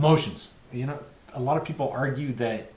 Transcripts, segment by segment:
emotions. You know, a lot of people argue that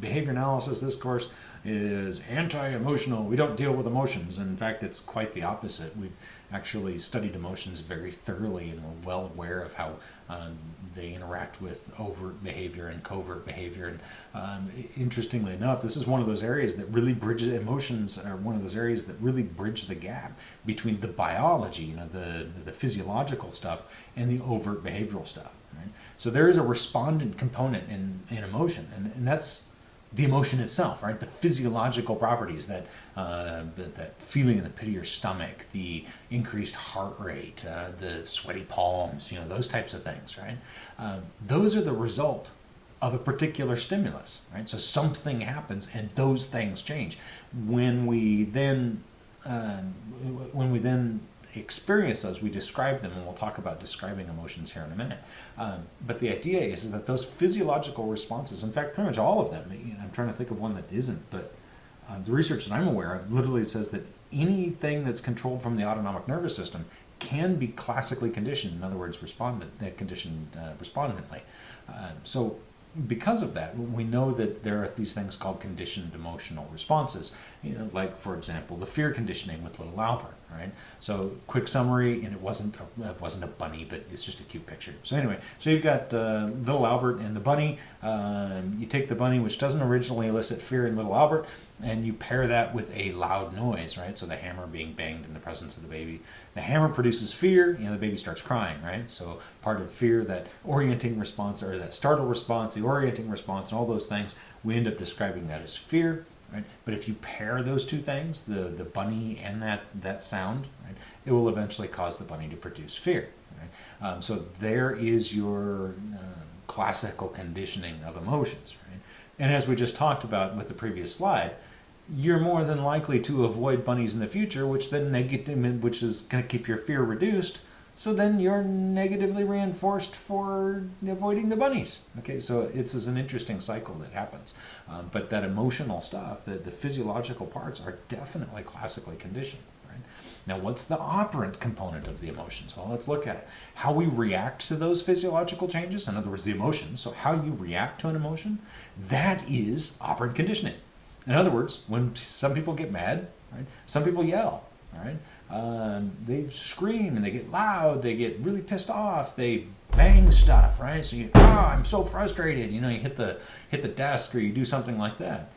behavior analysis this course, is anti-emotional. We don't deal with emotions. In fact, it's quite the opposite. We've actually studied emotions very thoroughly and we're well aware of how um, they interact with overt behavior and covert behavior. And um, interestingly enough, this is one of those areas that really bridges emotions are one of those areas that really bridge the gap between the biology, you know, the the physiological stuff, and the overt behavioral stuff. Right? So there is a respondent component in in emotion, and, and that's the emotion itself, right? The physiological properties, that, uh, that, feeling in the pit of your stomach, the increased heart rate, uh, the sweaty palms, you know, those types of things, right? Uh, those are the result of a particular stimulus, right? So something happens and those things change. When we then, uh, when we then experience those, we describe them, and we'll talk about describing emotions here in a minute. Um, but the idea is, that those physiological responses, in fact, pretty much all of them, I'm trying to think of one that isn't, but uh, the research that I'm aware of literally says that anything that's controlled from the autonomic nervous system can be classically conditioned, in other words, respondent, uh, conditioned uh, respondently. Uh, so because of that, we know that there are these things called conditioned emotional responses. You know, like for example, the fear conditioning with little Albert right? So quick summary, and it wasn't a, it wasn't a bunny, but it's just a cute picture. So anyway, so you've got uh, little Albert and the bunny. Um, you take the bunny, which doesn't originally elicit fear in little Albert, and you pair that with a loud noise, right? So the hammer being banged in the presence of the baby. The hammer produces fear, you know, the baby starts crying, right? So part of fear, that orienting response or that startle response, the orienting response, and all those things, we end up describing that as fear. Right? But if you pair those two things, the, the bunny and that, that sound, right, it will eventually cause the bunny to produce fear. Right? Um, so there is your uh, classical conditioning of emotions. Right? And as we just talked about with the previous slide, you're more than likely to avoid bunnies in the future, which then negative, which is going to keep your fear reduced so then you're negatively reinforced for avoiding the bunnies. Okay, so it's, it's an interesting cycle that happens. Um, but that emotional stuff, the, the physiological parts, are definitely classically conditioned. Right? Now, what's the operant component of the emotions? Well, let's look at it. How we react to those physiological changes, in other words, the emotions, so how you react to an emotion, that is operant conditioning. In other words, when some people get mad, right, some people yell, right? Um, they scream and they get loud, they get really pissed off, they bang stuff, right? So you, oh, I'm so frustrated. You know, you hit the hit the desk or you do something like that.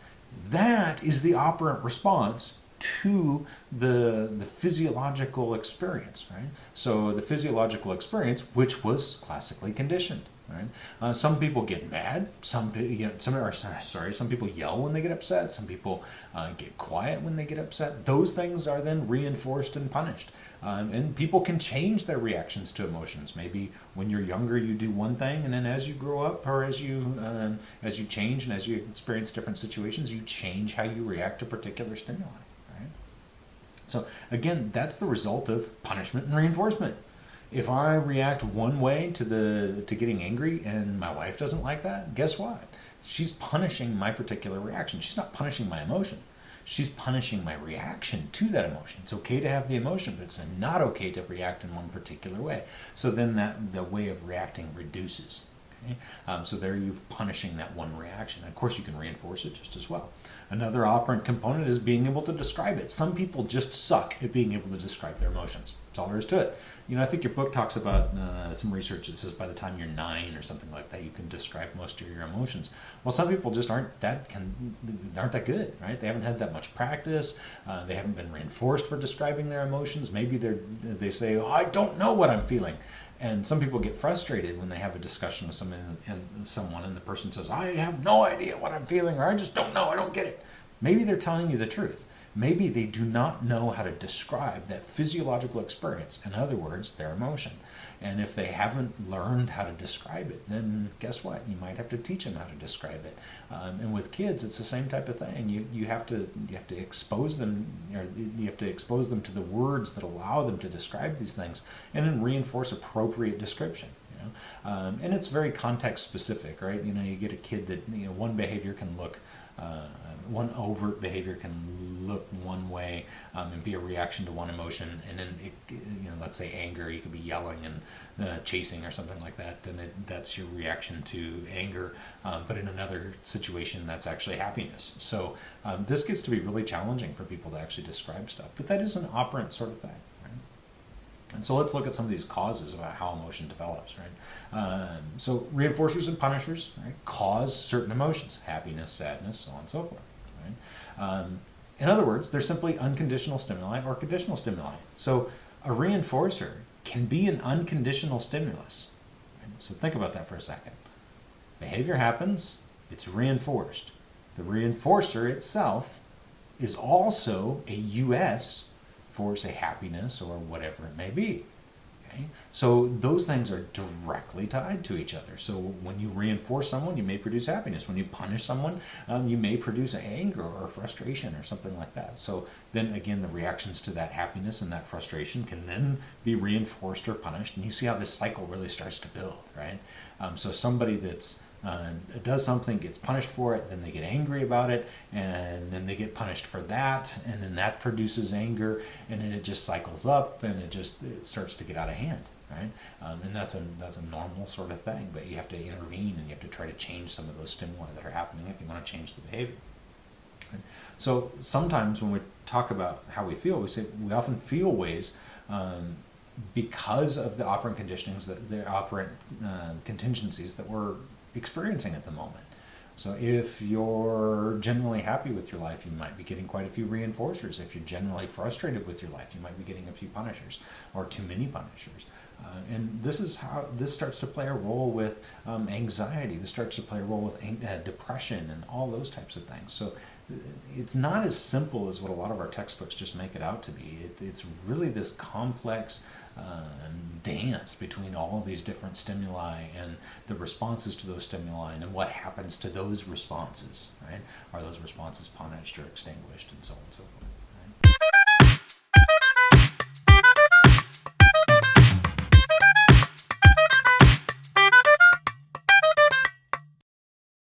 That is the operant response to the the physiological experience, right? So the physiological experience, which was classically conditioned. Right? Uh, some people get mad. Some you know, some are sorry. Some people yell when they get upset. Some people uh, get quiet when they get upset. Those things are then reinforced and punished. Um, and people can change their reactions to emotions. Maybe when you're younger, you do one thing, and then as you grow up, or as you um, as you change and as you experience different situations, you change how you react to particular stimuli. Right? So again, that's the result of punishment and reinforcement if I react one way to the to getting angry and my wife doesn't like that, guess what? She's punishing my particular reaction. She's not punishing my emotion. She's punishing my reaction to that emotion. It's okay to have the emotion, but it's not okay to react in one particular way. So then that the way of reacting reduces. Okay? Um, so there you're punishing that one reaction. Of course, you can reinforce it just as well. Another operant component is being able to describe it. Some people just suck at being able to describe their emotions. That's all there is to it. You know, I think your book talks about uh, some research that says by the time you're nine or something like that, you can describe most of your emotions. Well, some people just aren't that can aren't that good, right? They haven't had that much practice. Uh, they haven't been reinforced for describing their emotions. Maybe they they say, "Oh, I don't know what I'm feeling." And some people get frustrated when they have a discussion with someone and someone, and the person says, "I have no idea what I'm feeling," or "I just don't know. I don't get it." Maybe they're telling you the truth maybe they do not know how to describe that physiological experience, in other words, their emotion. And if they haven't learned how to describe it, then guess what? You might have to teach them how to describe it. Um, and with kids, it's the same type of thing. You, you have to you have to expose them, or you have to expose them to the words that allow them to describe these things, and then reinforce appropriate description. You know? Um, and it's very context specific, right? You know, you get a kid that you know one behavior can look uh, one overt behavior can look one way um, and be a reaction to one emotion, and then it, you know, let's say anger, you could be yelling and uh, chasing or something like that, and it, that's your reaction to anger. Um, but in another situation, that's actually happiness. So um, this gets to be really challenging for people to actually describe stuff. But that is an operant sort of thing. And so let's look at some of these causes about how emotion develops, right? Um, so reinforcers and punishers right, cause certain emotions, happiness, sadness, so on and so forth. Right? Um, in other words, they're simply unconditional stimuli or conditional stimuli. So a reinforcer can be an unconditional stimulus. Right? So think about that for a second. Behavior happens, it's reinforced. The reinforcer itself is also a US for, say, happiness or whatever it may be. Okay? So those things are directly tied to each other. So when you reinforce someone, you may produce happiness. When you punish someone, um, you may produce anger or frustration or something like that. So then again, the reactions to that happiness and that frustration can then be reinforced or punished. And you see how this cycle really starts to build, right? Um, so somebody that's uh, does something, gets punished for it, then they get angry about it, and then they get punished for that, and then that produces anger, and then it just cycles up, and it just it starts to get out of hand, right? Um, and that's a that's a normal sort of thing, but you have to intervene and you have to try to change some of those stimuli that are happening if you want to change the behavior. Right? So sometimes when we talk about how we feel, we say we often feel ways. Um, because of the operant conditionings, that the operant uh, contingencies that we're experiencing at the moment. So if you're generally happy with your life, you might be getting quite a few reinforcers. If you're generally frustrated with your life, you might be getting a few punishers or too many punishers. Uh, and this is how this starts to play a role with um, anxiety. This starts to play a role with uh, depression and all those types of things. So uh, it's not as simple as what a lot of our textbooks just make it out to be. It, it's really this complex Uh, dance between all of these different stimuli and the responses to those stimuli and what happens to those responses, right? Are those responses punished or extinguished and so on and so forth.